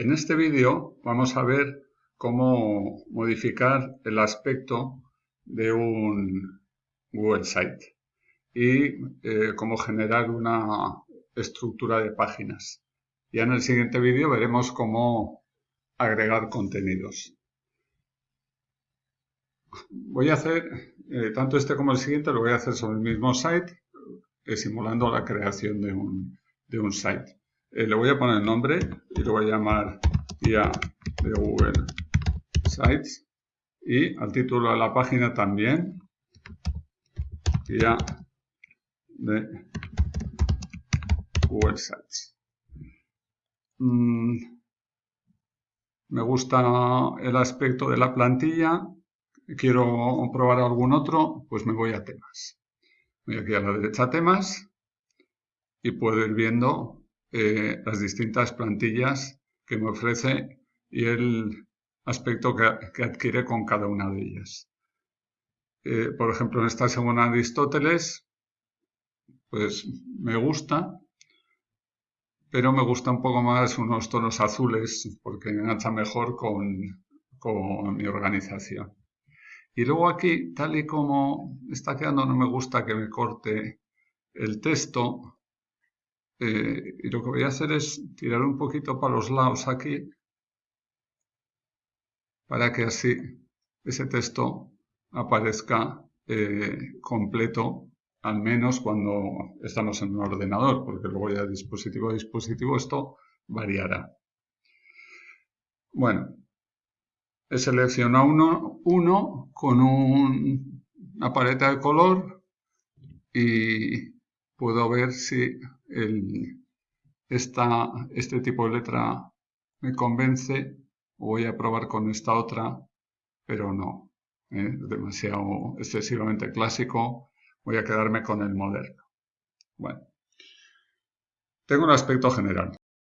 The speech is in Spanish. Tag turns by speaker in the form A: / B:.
A: En este vídeo vamos a ver cómo modificar el aspecto de un Google Site y eh, cómo generar una estructura de páginas. Ya en el siguiente vídeo veremos cómo agregar contenidos. Voy a hacer, eh, tanto este como el siguiente, lo voy a hacer sobre el mismo site, eh, simulando la creación de un, de un site. Eh, le voy a poner el nombre y lo voy a llamar guía de Google Sites y al título de la página también guía de Google Sites. Mm, me gusta el aspecto de la plantilla. Quiero probar algún otro, pues me voy a temas. Voy aquí a la derecha temas y puedo ir viendo eh, las distintas plantillas que me ofrece y el aspecto que, adquiere con cada una de ellas. Eh, por ejemplo, en esta segunda Aristóteles, pues me gusta, pero me gusta un poco más unos tonos azules porque engancha mejor con, con mi organización. Y luego aquí, tal y como está quedando, no me gusta que me corte el texto, eh, y lo que voy a hacer es tirar un poquito para los lados aquí para que así ese texto aparezca eh, completo al menos cuando estamos en un ordenador porque luego ya dispositivo a dispositivo esto variará. Bueno he seleccionado uno, con una paleta de color y puedo ver si el, este tipo de letra me convence voy a probar con esta otra, pero no, ¿eh? demasiado excesivamente clásico, voy a quedarme con el moderno. Bueno, tengo un aspecto general.